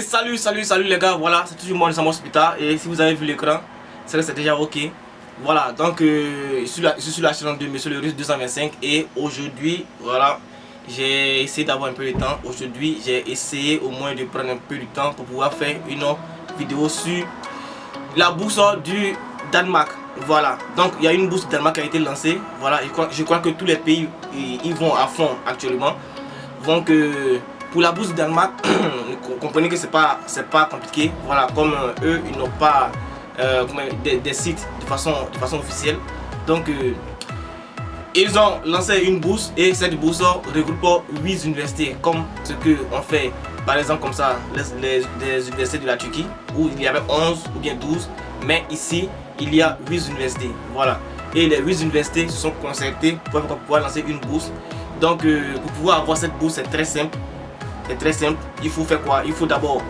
Salut, salut, salut les gars, voilà, c'est toujours moi, Samuel Hospital et si vous avez vu l'écran, c'est que c'est déjà ok. Voilà, donc euh, je, suis la, chaîne de Monsieur le Russe 225 et aujourd'hui, voilà, j'ai essayé d'avoir un peu de temps. Aujourd'hui, j'ai essayé au moins de prendre un peu de temps pour pouvoir faire une vidéo sur la bourse du Danemark. Voilà, donc il y a une bourse du Danemark qui a été lancée. Voilà, je crois, je crois que tous les pays ils vont à fond actuellement. Donc, euh, pour la bourse du Danemark, comprenez que c'est pas pas compliqué. Voilà, comme euh, eux, ils n'ont pas euh, des, sites de façon, de façon officielle. Donc, euh, ils ont lancé une bourse et cette bourse regroupe 8 universités comme ce que on fait par exemple comme ça les, universités de la Turquie où il y avait 11 ou bien 12 mais ici il y a 8 universités voilà et les 8 universités se sont concertées pour pouvoir lancer une bourse donc pour pouvoir avoir cette bourse c'est très simple c'est très simple. Il faut faire quoi? Il faut d'abord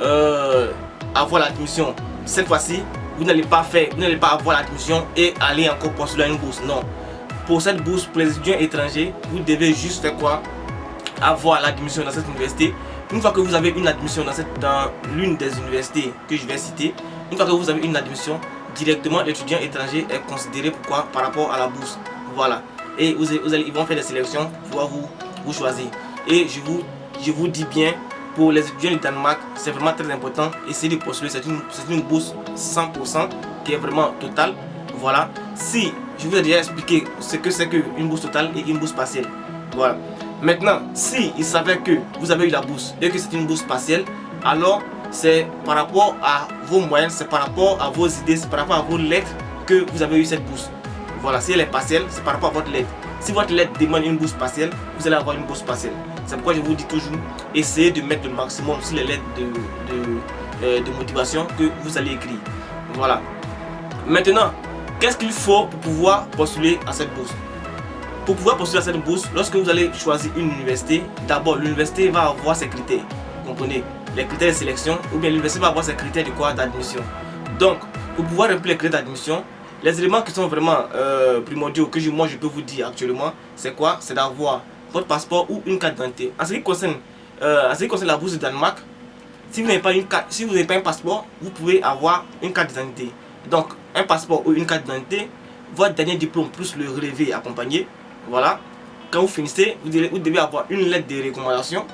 euh, avoir l'admission. Cette fois-ci, vous n'allez pas faire, vous n'allez pas avoir l'admission et aller encore postuler une bourse. Non. Pour cette bourse, pour les étudiants étrangers, vous devez juste faire quoi? Avoir l'admission dans cette université. Une fois que vous avez une admission dans l'une des universités que je vais citer, une fois que vous avez une admission, directement l'étudiant étranger est considéré pourquoi par rapport à la bourse. Voilà. Et vous, allez, ils vont faire des sélections pour vous, vous choisir. Et je vous, je vous dis bien, pour les étudiants du Danemark, c'est vraiment très important. Essayez de postuler, c'est une, une bourse 100% qui est vraiment totale. Voilà. Si, je vous ai déjà expliqué ce que c'est qu'une bourse totale et une bourse partielle. Voilà. Maintenant, si il savait que vous avez eu la bourse et que c'est une bourse partielle, alors c'est par rapport à vos moyens, c'est par rapport à vos idées, c'est par rapport à vos lettres que vous avez eu cette bourse. Voilà, si elle est partielle, c'est par rapport à votre lettre. Si votre lettre demande une bourse partielle, vous allez avoir une bourse partielle. C'est pourquoi je vous dis toujours, essayez de mettre le maximum sur les lettres de, euh, de, motivation que vous allez écrire. Voilà. Maintenant, qu'est-ce qu'il faut pour pouvoir postuler à cette bourse? Pour pouvoir postuler à cette bourse, lorsque vous allez choisir une université, d'abord l'université va avoir ses critères. Vous comprenez? Les critères de sélection, ou bien l'université va avoir ses critères de quoi D'admission. Donc, pour pouvoir remplir les critères d'admission, les éléments qui sont vraiment euh, primordiaux que moi je peux vous dire actuellement, c'est quoi? C'est d'avoir votre passeport ou une carte d'identité. En ce qui concerne, euh, ce qui concerne la bourse de Danemark, si vous n'avez pas une carte, si vous n'avez pas un passeport, vous pouvez avoir une carte d'identité. Donc un passeport ou une carte d'identité, votre dernier diplôme plus le relevé accompagné, voilà. Quand vous finissez, vous devez, avoir une lettre de recommandation.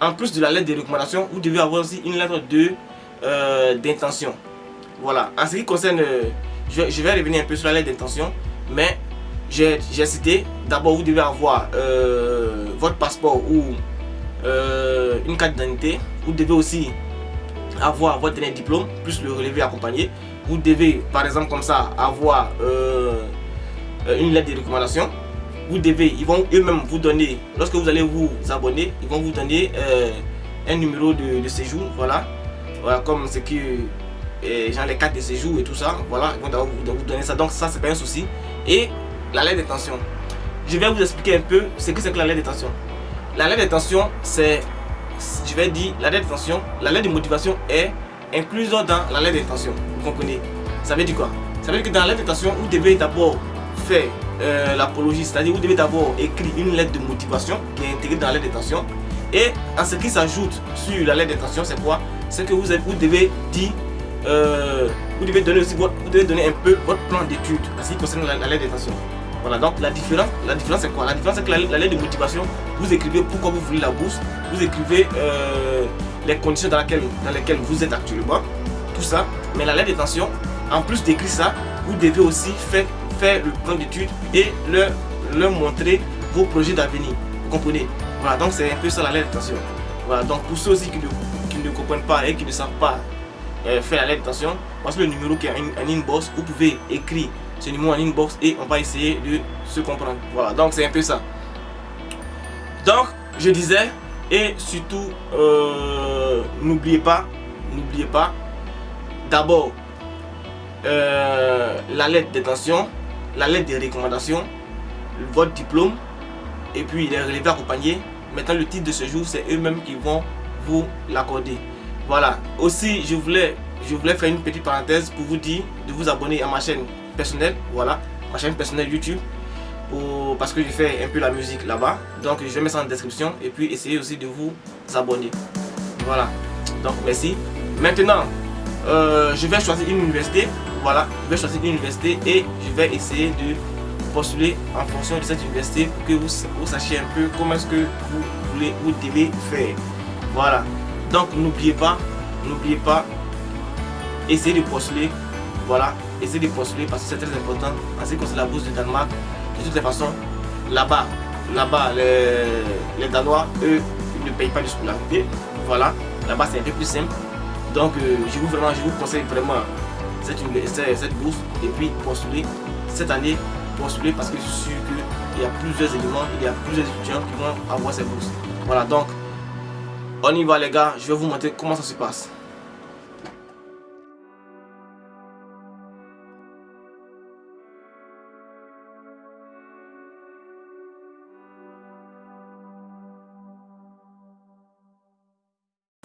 En plus de la lettre de recommandation, vous devez avoir aussi une lettre de euh, d'intention. Voilà. En ce qui concerne, euh, je, vais revenir un peu sur la lettre d'intention, mais j'ai cité, d'abord vous devez avoir euh, votre passeport ou euh, une carte d'identité. Vous devez aussi avoir votre diplôme, plus le relevé accompagné. Vous devez, par exemple comme ça, avoir euh, une lettre de recommandation. Vous devez, ils vont eux-mêmes vous donner, lorsque vous allez vous abonner, ils vont vous donner un numéro de, séjour, voilà. Voilà, comme ce que genre les cartes de séjour et tout ça, voilà, ils vont vous, vous donner ça. Donc ça, c'est pas un souci. Et la lettre d'intention. Je vais vous expliquer un peu ce que c'est que la lettre d'intention. La lettre d'intention, c'est, je vais dire, la lettre d'intention, la lettre de motivation est incluse dans la lettre d'intention. Vous comprenez Ça veut dire quoi Ça veut dire que dans la lettre d'intention, vous devez d'abord faire euh, l'apologie, c'est-à-dire vous devez d'abord écrire une lettre de motivation qui est intégrée dans la lettre d'intention. Et en ce qui s'ajoute sur la lettre d'intention, c'est quoi C'est que vous, vous devez dire euh, vous devez donner aussi votre, vous devez donner un peu votre plan d'étude en ce qui concerne la lettre d'intention. Voilà, donc la différence, la différence c'est quoi? La différence c'est que la, lettre de motivation, vous écrivez pourquoi vous voulez la bourse, vous écrivez euh, les conditions dans, dans lesquelles vous êtes actuellement, tout ça. Mais la lettre d'intention, en plus d'écrire ça, vous devez aussi faire, faire le plan d'études et leur, montrer vos projets d'avenir. Vous comprenez? Voilà, donc c'est un peu ça la lettre d'intention. Voilà, donc pour ceux aussi qui ne, qui ne comprennent pas et qui ne savent pas euh, faire la lettre d'intention, voici le numéro qui est un inbox, vous pouvez écrire en inbox et on va essayer de se comprendre. Voilà, donc c'est un peu ça. Donc, je disais, et surtout, euh, n'oubliez pas, n'oubliez pas, d'abord, euh, la lettre d'intention, la lettre de recommandation, votre diplôme, et puis les relevés accompagnés. Maintenant, le titre de ce jour, c'est eux-mêmes qui vont vous l'accorder. Voilà. Aussi, je voulais, je voulais faire une petite parenthèse pour vous dire de vous abonner à ma chaîne personnelle, voilà, ma chaîne personnelle YouTube, pour, parce que je fais un peu la musique là-bas. Donc je vais mettre ça en description et puis essayez aussi de vous abonner. Voilà. Donc merci. Maintenant, euh, je vais choisir une université. Voilà, je vais choisir une université et je vais essayer de postuler en fonction de cette université pour que vous, vous sachiez un peu comment est-ce que vous voulez, vous devez faire. Voilà. Donc n'oubliez pas, n'oubliez pas, essayez de postuler. Voilà, essayez de postuler parce que c'est très important en ce qui concerne la bourse de Danemark. De toutes les façons, là-bas, là-bas, les, les Danois, eux, ils ne payent pas de scolarité. Voilà, là-bas c'est un peu plus simple. Donc euh, je vous vraiment, je vous conseille vraiment cette, cette bourse et puis postuler cette année, postuler parce que je suis sûr qu'il y a plusieurs éléments, il y a plusieurs étudiants qui vont avoir cette bourse. Voilà donc on y va les gars, je vais vous montrer comment ça se passe.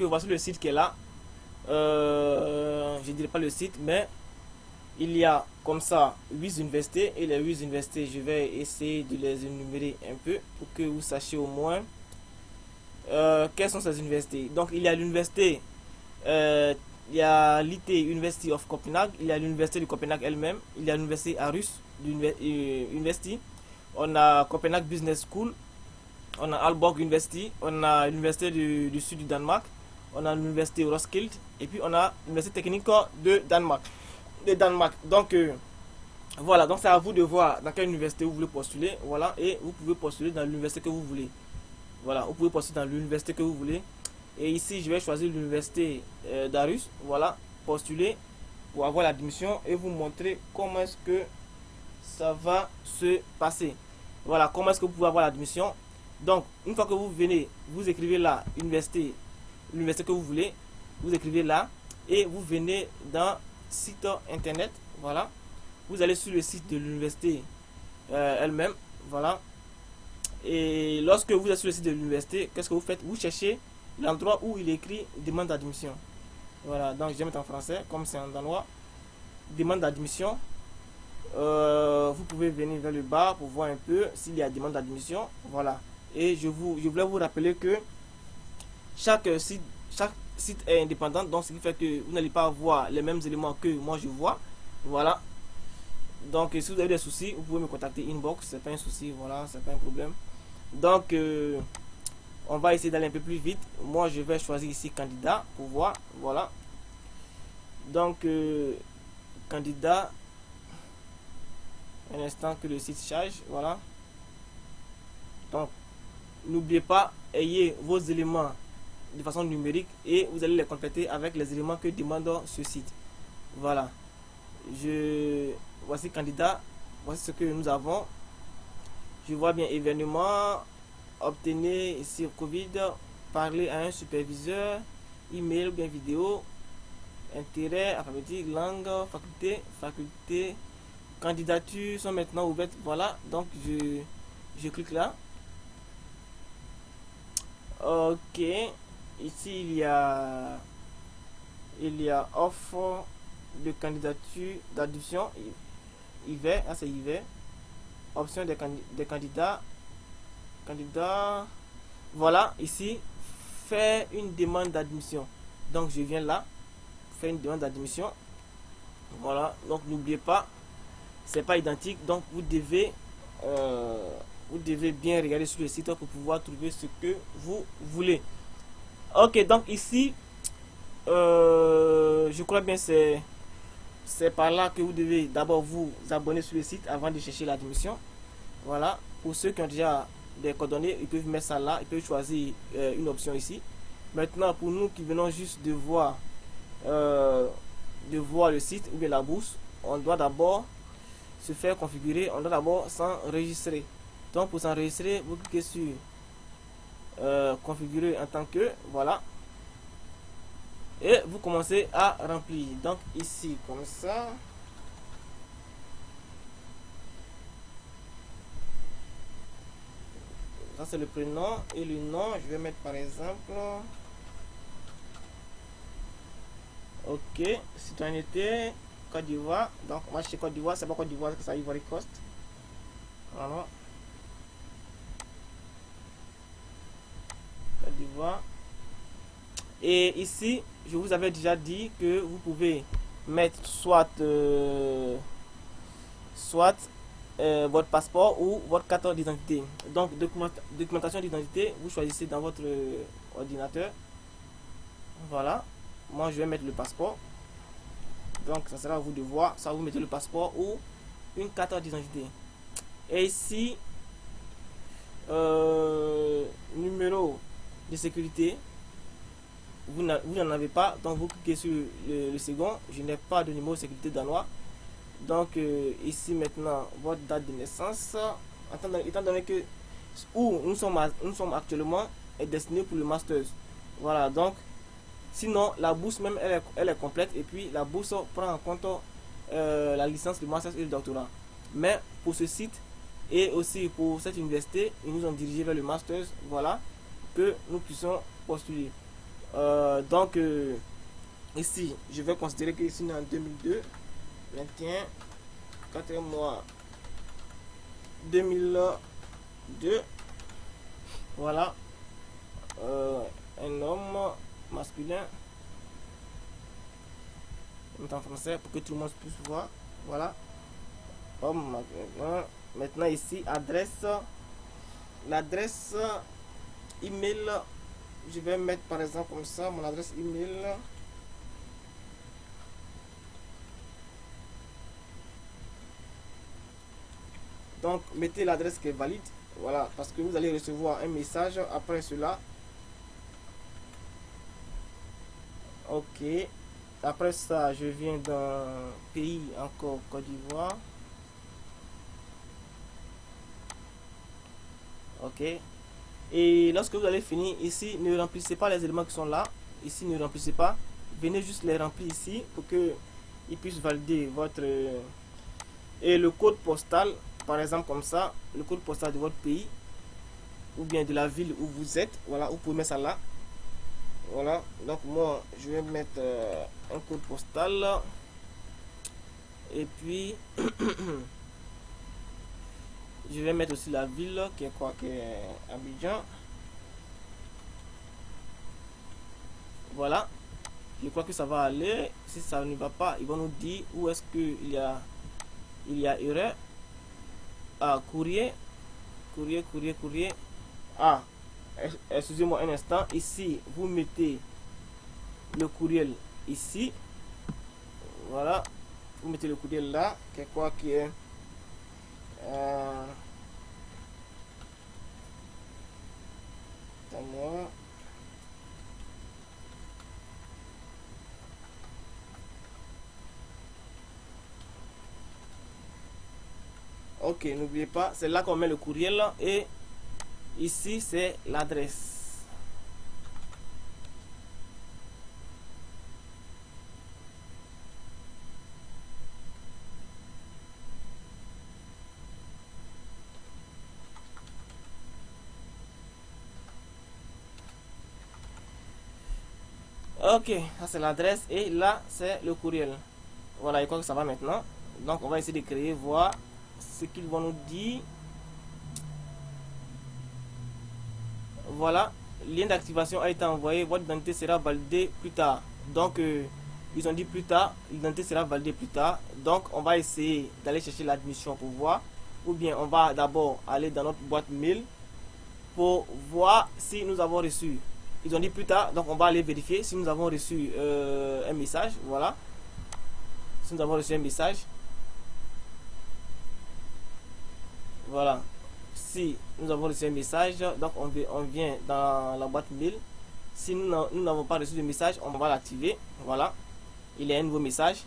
Voici le site qui est là. Euh, je ne dirais pas le site, mais il y a comme ça 8 universités. Et les 8 universités, je vais essayer de les énumérer un peu pour que vous sachiez au moins euh, quelles sont ces universités. Donc il y a l'université, euh, il y a l'IT University of Copenhague, il y a l'université de Copenhague elle-même, il y a l'université Arus University, on a Copenhague Business School, on a Aalborg University, on a l'université du, du, sud du Danemark, on a l'université Roskilde et puis on a l'université technique de Danemark. De Danemark. Donc euh, voilà, donc c'est à vous de voir dans quelle université vous voulez postuler, voilà, et vous pouvez postuler dans l'université que vous voulez. Voilà, vous pouvez postuler dans l'université que vous voulez. Et ici, je vais choisir l'université euh, d'Arus, voilà, postuler pour avoir l'admission et vous montrer comment est-ce que ça va se passer. Voilà, comment est-ce que vous pouvez avoir l'admission. Donc, une fois que vous venez, vous écrivez là, université l'université que vous voulez, vous écrivez là et vous venez dans site internet, voilà. Vous allez sur le site de l'université euh, elle-même, voilà. Et lorsque vous êtes sur le site de l'université, qu'est-ce que vous faites? Vous cherchez l'endroit où il écrit demande d'admission. Voilà, donc je vais mettre en français, comme c'est en danois. Demande d'admission. Euh, vous pouvez venir vers le bas pour voir un peu s'il y a demande d'admission. Voilà. Et je, vous, je voulais vous rappeler que chaque site, chaque site est indépendant, donc ce qui fait que vous n'allez pas voir les mêmes éléments que moi je vois. Voilà. Donc si vous avez des soucis, vous pouvez me contacter inbox, c'est pas un souci, voilà, c'est pas un problème. Donc euh, on va essayer d'aller un peu plus vite. Moi je vais choisir ici candidat pour voir, voilà. Donc euh, candidat, un instant que le site charge, voilà. Donc n'oubliez pas, ayez vos éléments de façon numérique et vous allez les compléter avec les éléments que demande ce site. Voilà. Je voici candidat. Voici ce que nous avons. Je vois bien événement, obtenir ici Covid, parler à un superviseur, email ou bien vidéo, intérêt, alphabétique, langue, faculté, faculté, candidature sont maintenant ouvertes. Voilà, donc je, je clique là. Ok, Ici, il y a, il y a offre de candidature d'addition. va ah c'est va Option des, des candidats. Candidat. Voilà, ici, faire une demande d'admission. Donc, je viens là, faire une demande d'admission. Voilà, donc n'oubliez pas, c'est pas identique. Donc, vous devez, euh, vous devez bien regarder sur le site pour pouvoir trouver ce que vous voulez. Ok, donc ici, euh, je crois bien c'est c'est par là que vous devez d'abord vous abonner sur le site avant de chercher l'admission. Voilà, pour ceux qui ont déjà des coordonnées, ils peuvent mettre ça là, ils peuvent choisir euh, une option ici. Maintenant, pour nous qui venons juste de voir, euh, de voir le site ou bien la bourse, on doit d'abord se faire configurer, on doit d'abord s'enregistrer. Donc pour s'enregistrer, vous cliquez sur euh, configurer en tant que voilà. Et vous commencez à remplir. Donc ici comme ça. Ça c'est le prénom et le nom. Je vais mettre par exemple ok citoyenneté Côte d'Ivoire. Donc moi chez Côte d'Ivoire. C'est pas Côte d'Ivoire que ça Ivory Coast. Voilà Et ici, je vous avais déjà dit que vous pouvez mettre soit, euh, soit euh, votre passeport ou votre carte d'identité. Donc, documentation d'identité, vous choisissez dans votre ordinateur. Voilà. Moi, je vais mettre le passeport. Donc, ça sera à vous de voir. Ça, vous mettez le passeport ou une carte d'identité. Et ici, euh, numéro de sécurité, vous n'en avez pas. Donc, vous cliquez sur le, second. Je n'ai pas de numéro de sécurité danois. Donc, euh, ici maintenant, votre date de naissance. Étant donné que où nous sommes, actuellement est destiné pour le master. Voilà, donc Sinon, la bourse même, elle est, elle est complète. Et puis, la bourse prend en compte euh, la licence, le master et le doctorat. Mais pour ce site et aussi pour cette université, ils nous ont dirigé vers le master. Voilà, que nous puissions postuler. Euh, donc, euh, ici, je vais considérer que ici, en 2002, 21, 4 mois, 2002. Voilà. un homme masculin. en français pour que tout le monde puisse voir. Voilà. Maintenant ici, adresse. L'adresse email. Je vais mettre par exemple comme ça mon adresse email. Donc, mettez l'adresse qui est valide. Voilà, parce que vous allez recevoir un message après cela Ok. Après ça, je viens d'un pays encore, Côte d'Ivoire. Ok. Et lorsque vous allez finir ici, ne remplissez pas les éléments qui sont là. Ici, ne remplissez pas. Venez juste les remplir ici pour que ils puissent valider votre... Et le code postal, par exemple comme ça, le code postal de votre pays ou bien de la ville où vous êtes. Voilà, vous pouvez mettre ça là. Voilà, donc moi je vais mettre euh, un code postal. Et puis je vais mettre aussi la ville qui est quoi qui est Abidjan. Voilà. Je crois que ça va aller. Si ça ne va pas, ils vont nous dire où est-ce qu'il y a il y a erreur. Ah, courrier. Courrier, courrier, courrier. Ah, excusez-moi un instant, ici vous mettez le courriel ici, voilà, vous mettez le courriel là, qui quoi qui est euh. Ok, n'oubliez pas, c'est là qu'on met le courriel et Ici, c'est l'adresse. Ok, ça c'est l'adresse et là c'est le courriel. Voilà, je crois que ça va maintenant. Donc on va essayer de créer, voir ce qu'ils vont nous dire. voilà, lien d'activation a été envoyé, votre identité sera validée plus tard. Donc, euh, ils ont dit plus tard, l'identité sera validée plus tard. Donc, on va essayer d'aller chercher l'admission pour voir. Ou bien, on va d'abord aller dans notre boîte mail pour voir si nous avons reçu. Ils ont dit plus tard, donc on va aller vérifier si nous avons reçu euh, un message. Voilà. Si nous avons reçu un message. Voilà si nous avons reçu un message, donc on, vient dans la boîte mail. Si nous n'avons pas reçu de message, on va l'activer. Voilà, il y a un nouveau message.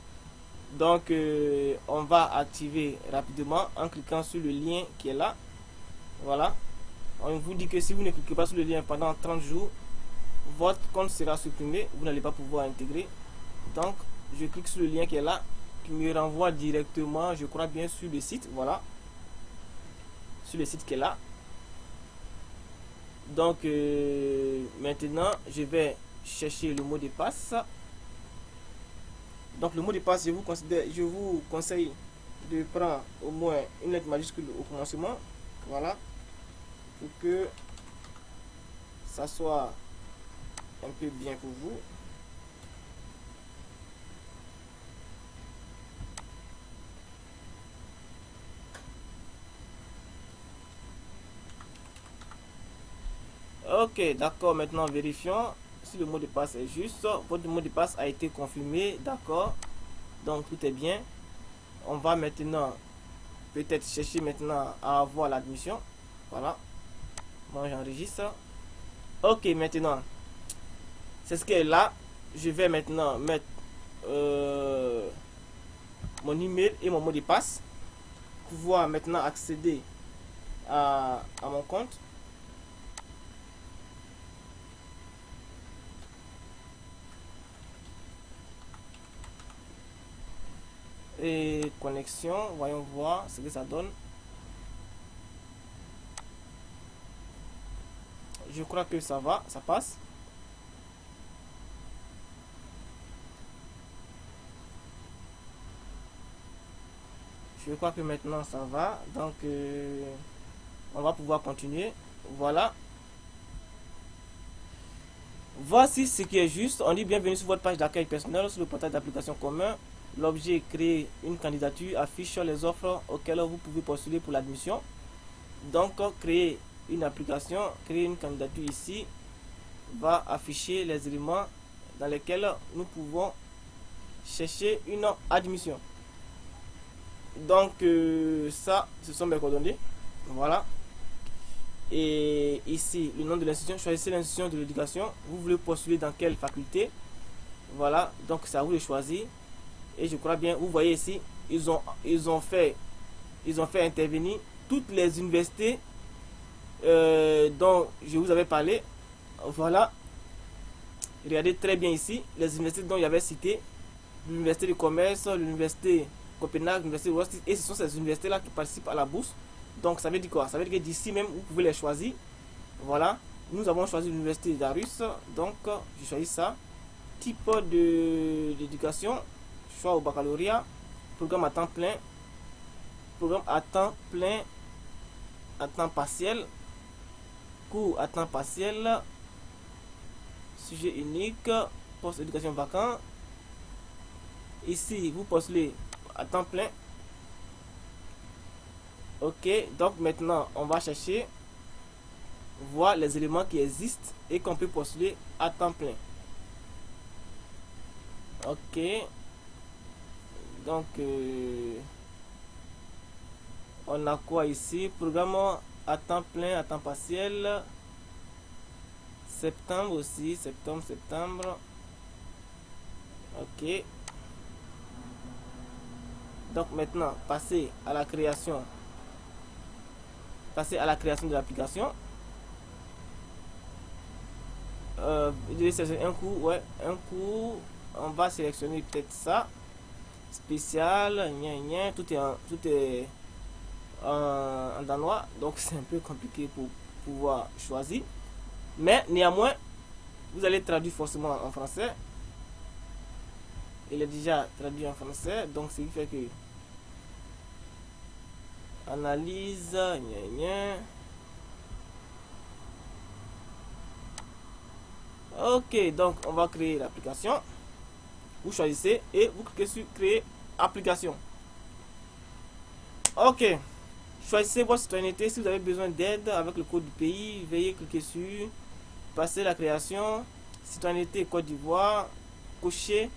Donc, euh, on va activer rapidement en cliquant sur le lien qui est là. Voilà. On vous dit que si vous ne cliquez pas sur le lien pendant 30 jours, votre compte sera supprimé. Vous n'allez pas pouvoir intégrer. Donc, je clique sur le lien qui est là, qui me renvoie directement, je crois bien, sur le site. Voilà le site qui est là. Donc euh, maintenant, je vais chercher le mot de passe. Donc le mot de passe, je vous, considère, je vous conseille de prendre au moins une lettre majuscule au commencement. Voilà. Pour que ça soit un peu bien pour vous. Ok, d'accord, maintenant vérifions si le mot de passe est juste. Votre mot de passe a été confirmé, d'accord. Donc tout est bien. On va maintenant peut-être chercher maintenant à avoir l'admission. Voilà. Moi j'enregistre. Ok, maintenant. C'est ce qui est là. Je vais maintenant mettre euh, mon email et mon mot de passe. Pouvoir maintenant accéder à, à mon compte. et connexion voyons voir ce que ça donne je crois que ça va ça passe je crois que maintenant ça va. Donc euh, on va pouvoir continuer. Voilà. Voici ce qui est juste. On dit bienvenue sur votre page d'accueil personnel sur le portail d'application commun. L'objet créer une candidature affiche les offres auxquelles vous pouvez postuler pour l'admission. Donc, créer une application, créer une candidature ici va afficher les éléments dans lesquels nous pouvons chercher une admission. Donc, euh, ça, ce sont mes coordonnées. Voilà. Et ici, le nom de l'institution, choisissez l'institution de l'éducation. Vous voulez postuler dans quelle faculté Voilà, donc c'est à vous de choisir. Et je crois bien, vous voyez ici, ils ont, ils ont, fait, ils ont fait intervenir toutes les universités euh, dont je vous avais parlé. Voilà. Regardez très bien ici, les universités dont il y avait cité. L'université du commerce, l'université Copenhague, l'université West. Et ce sont ces universités-là qui participent à la bourse. Donc ça veut dire quoi? Ça veut dire que d'ici même, vous pouvez les choisir. Voilà. Nous avons choisi l'université d'Arus. Donc, je choisis ça. Type d'éducation au baccalauréat, programme à temps plein, programme à temps plein, à temps partiel, cours à temps partiel, sujet unique, post éducation vacant. Ici, vous postulez à temps plein. Ok, donc maintenant, on va chercher, voir les éléments qui existent et qu'on peut postuler à temps plein. Ok. Donc euh, on a quoi ici? Programme à temps plein à temps partiel. Septembre aussi septembre septembre. Ok donc maintenant passer à la création. Passer à la création de l'application. Euh, un coup ouais un coup. On va sélectionner peut-être ça. Spécial, tout est en, tout est en, danois, donc c'est un peu compliqué pour pouvoir choisir. Mais néanmoins, vous allez traduire forcément en français. Il est déjà traduit en français, donc ce qui fait que analyse, Ok, donc on va créer l'application vous choisissez et vous cliquez sur créer application. Ok. Choisissez votre citoyenneté. Si vous avez besoin d'aide avec le code du pays, veuillez cliquer sur passer la création, citoyenneté Côte d'Ivoire, cocher.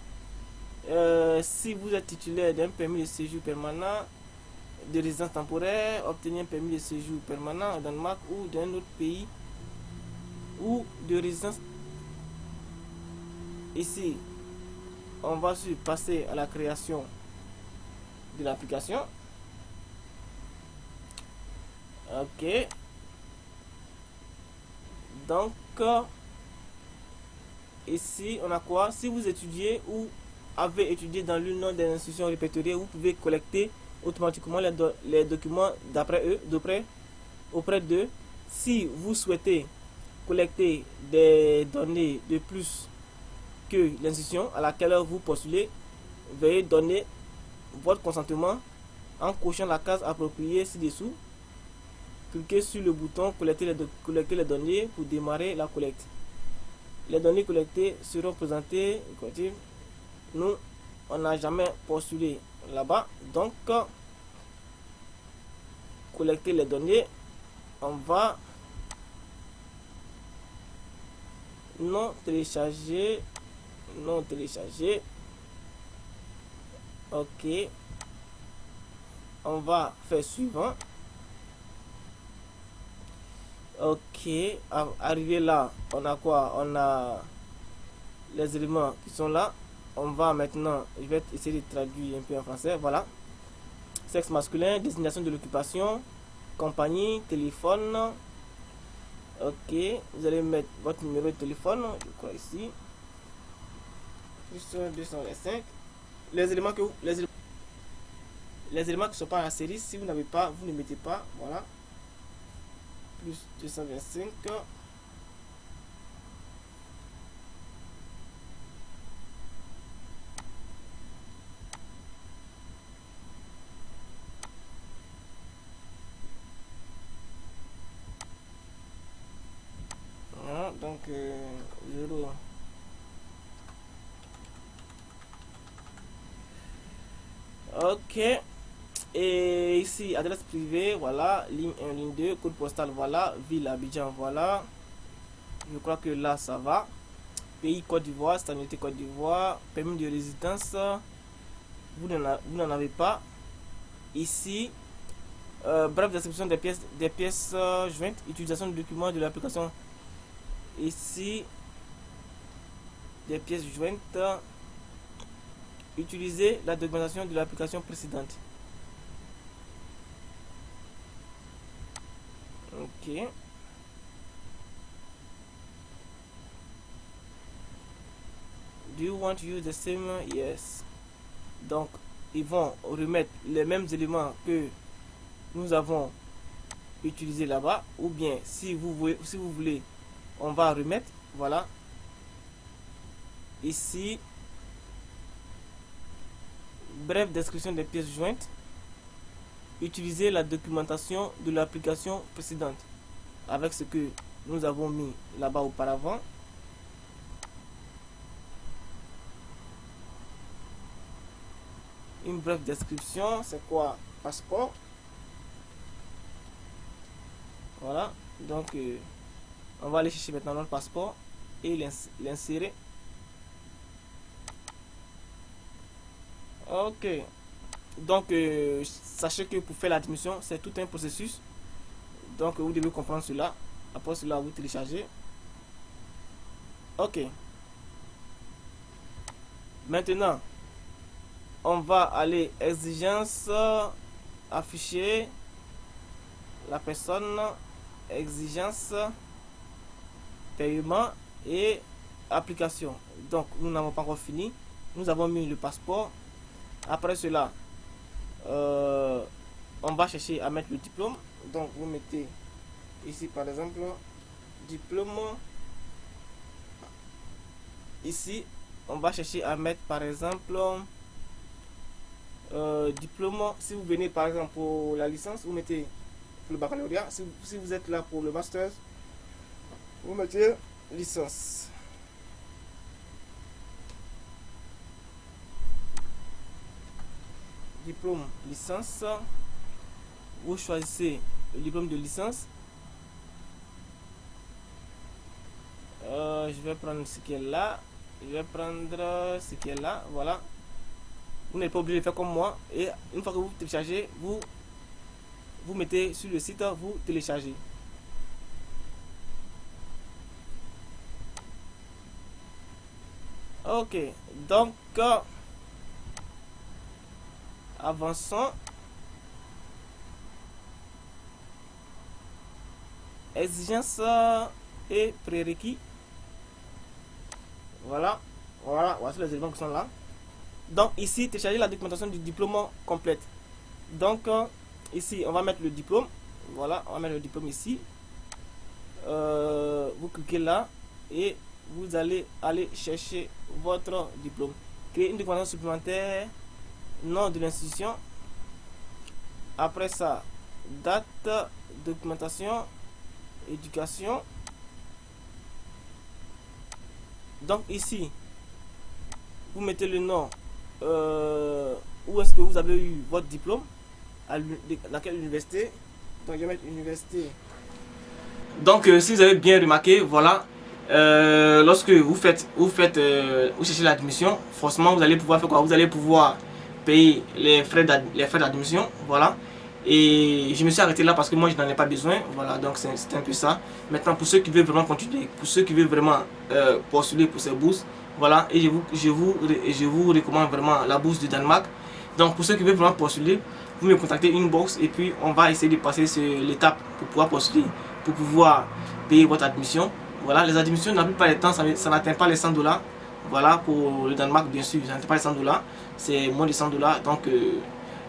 Euh, si vous êtes titulaire d'un permis de séjour permanent, de résidence temporaire, obtenir un permis de séjour permanent au Danemark ou d'un autre pays ou de résidence ici on va passer à la création de l'application. Ok. Donc, ici, on a quoi? Si vous étudiez ou avez étudié dans l'une des institutions répertoriées, vous pouvez collecter automatiquement les, les documents d'après eux, d'après auprès d'eux. Si vous souhaitez collecter des données de plus que l'institution à laquelle vous postulez veuillez donner votre consentement en cochant la case appropriée ci-dessous. Cliquez sur le bouton collecter collecter les données pour démarrer la collecte. les données collectées seront présentées. Nous, on n'a jamais postulé là-bas. Donc, collecter les données, on va non télécharger, non télécharger. Ok. On va faire suivant. Ok, arrivé là, on a quoi? On a les éléments qui sont là. On va maintenant, je vais essayer de traduire un peu en français. Voilà. Sexe masculin, désignation de l'occupation, compagnie, téléphone. Ok, vous allez mettre votre numéro de téléphone, je crois ici. Plus 225. Les éléments que vous, les les éléments qui sont pas en série, si vous n'avez pas, vous ne mettez pas. Voilà plus 225 voilà, donc euh, 0 ok et ici, adresse privée, voilà, ligne 1, ligne 2, code postal, voilà, ville Abidjan, voilà. Je crois que là, ça va. Pays Côte d'Ivoire, stabilité Côte d'Ivoire, permis de résidence, vous n'en avez pas. Ici, euh, bref description des pièces, des pièces euh, jointes, utilisation de documents de l'application. Ici, des pièces jointes, utiliser la documentation de l'application précédente. Ok. Do you want to use the same? Yes. Donc, ils vont remettre les mêmes éléments que nous avons utilisé là-bas. Ou bien, si vous, voulez, si vous voulez, on va remettre. Voilà. Ici. Bref description des pièces jointes utiliser la documentation de l'application précédente avec ce que nous avons mis là-bas auparavant. Une brève description, c'est quoi? Passeport. Voilà, donc euh, on va aller chercher maintenant notre passeport et l'insérer. Ok, donc, euh, sachez que pour faire l'admission, c'est tout un processus. Donc, vous devez comprendre cela. Après cela, vous téléchargez. Ok. Maintenant, on va aller exigence, afficher la personne, exigence, paiement et application. Donc, nous n'avons pas encore fini. Nous avons mis le passeport. Après cela, euh, on va chercher à mettre le diplôme. Donc vous mettez ici par exemple diplôme. Ici, on va chercher à mettre par exemple euh, diplôme. Si vous venez par exemple pour la licence, vous mettez le baccalauréat. Si, si vous êtes là pour le master, vous mettez licence. Diplôme licence. Vous choisissez le diplôme de licence. Euh, je vais prendre ce qui est là. Je vais prendre ce qui est là. Voilà. Vous n'êtes pas obligé de faire comme moi. Et une fois que vous téléchargez, vous, vous mettez sur le site, vous téléchargez. Ok. Donc, Avançons. Exigence et prérequis. Voilà. Voilà. Voici les éléments qui sont là. Donc ici, télécharger la documentation du diplôme complète. Donc ici, on va mettre le diplôme. Voilà, on va mettre le diplôme ici. Euh, vous cliquez là et vous allez aller chercher votre diplôme. Créer une documentation supplémentaire nom de l'institution. Après ça, date, documentation, éducation. Donc ici, vous mettez le nom, euh, où est-ce que vous avez eu votre diplôme, à dans quelle université. Donc université. Donc euh, si vous avez bien remarqué, voilà, euh, lorsque vous faites, vous faites, vous cherchez l'admission, forcément vous allez pouvoir faire quoi? Vous allez pouvoir payer les frais d'admission, voilà. Et je me suis arrêté là parce que moi je n'en ai pas besoin. Voilà, donc c'est un peu ça. Maintenant, pour ceux qui veulent vraiment continuer, pour ceux qui veulent vraiment euh, postuler pour ces bourses, voilà, et je vous, je, vous, je vous recommande vraiment la bourse du Danemark. Donc pour ceux qui veulent vraiment postuler, vous me contactez une box et puis on va essayer de passer sur l'étape pour pouvoir postuler, pour pouvoir payer votre admission. Voilà, les admissions, la plupart du temps, ça, ça n'atteint pas les 100 dollars. Voilà, pour le Danemark, bien sûr, n'atteint pas les 100 dollars. C'est moins de 100 dollars. Donc, euh,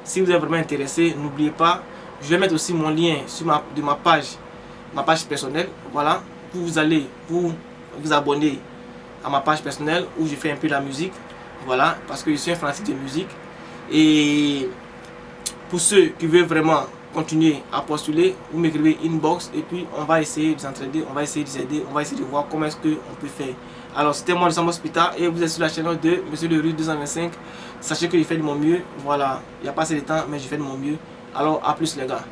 si vous êtes vraiment intéressé, n'oubliez pas, je vais mettre aussi mon lien sur ma, de ma page, ma page personnelle. Voilà, vous allez vous, vous abonner à ma page personnelle où je fais un peu la musique. Voilà, parce que je suis un fanatique de musique. Et pour ceux qui veulent vraiment continuer à postuler, vous m'écrivez inbox et puis on va essayer de s'entraider, on va essayer de s'aider, on va essayer de voir comment est-ce qu'on peut faire. Alors c'était moi, le Hospital et vous êtes sur la chaîne de Monsieur le Rue 225. Sachez que je fais de mon mieux. Voilà, il n'y a pas assez de temps, mais je fais de mon mieux. Alors, à plus les gars.